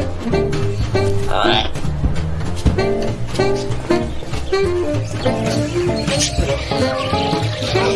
Thank you.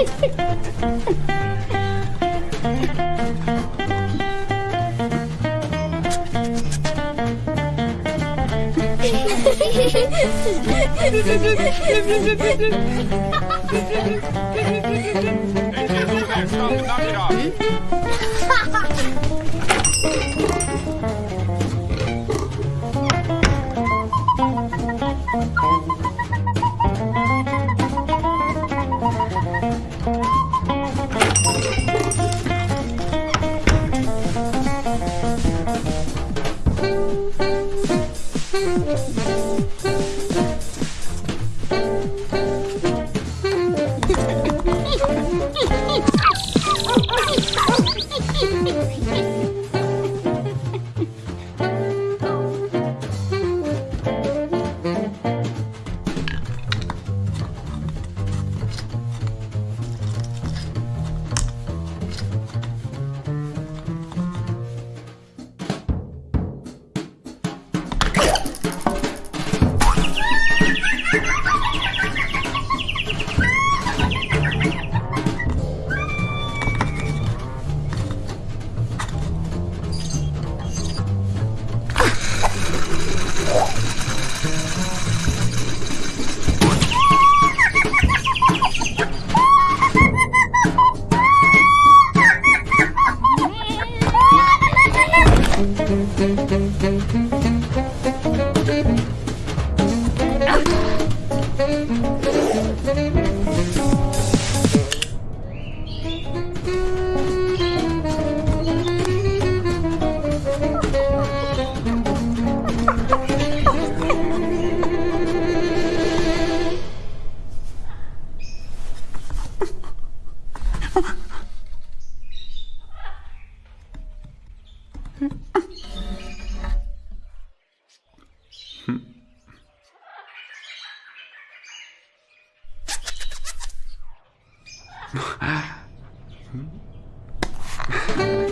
Ha ha Oh. 哎，嗯。